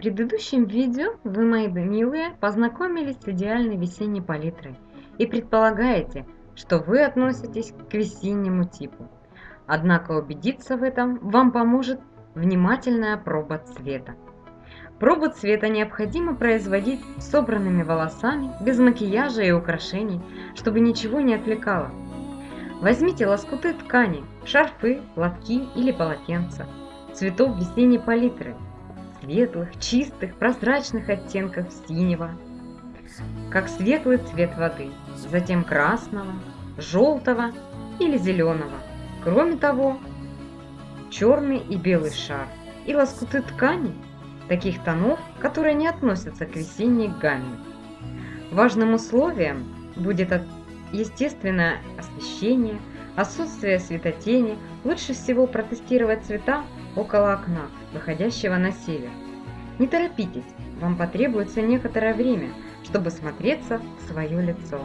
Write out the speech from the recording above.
предыдущем видео вы, мои милые, познакомились с идеальной весенней палитрой и предполагаете, что вы относитесь к весеннему типу. Однако убедиться в этом вам поможет внимательная проба цвета. Пробу цвета необходимо производить собранными волосами, без макияжа и украшений, чтобы ничего не отвлекало. Возьмите лоскуты ткани, шарфы, платки или полотенца, цветов весенней палитры – светлых, чистых, прозрачных оттенков синего, как светлый цвет воды, затем красного, желтого или зеленого. Кроме того, черный и белый шар и лоскуты ткани таких тонов, которые не относятся к весенней гамме. Важным условием будет естественное освещение, отсутствие светотени. Лучше всего протестировать цвета около окна, выходящего на север. Не торопитесь, вам потребуется некоторое время, чтобы смотреться в свое лицо.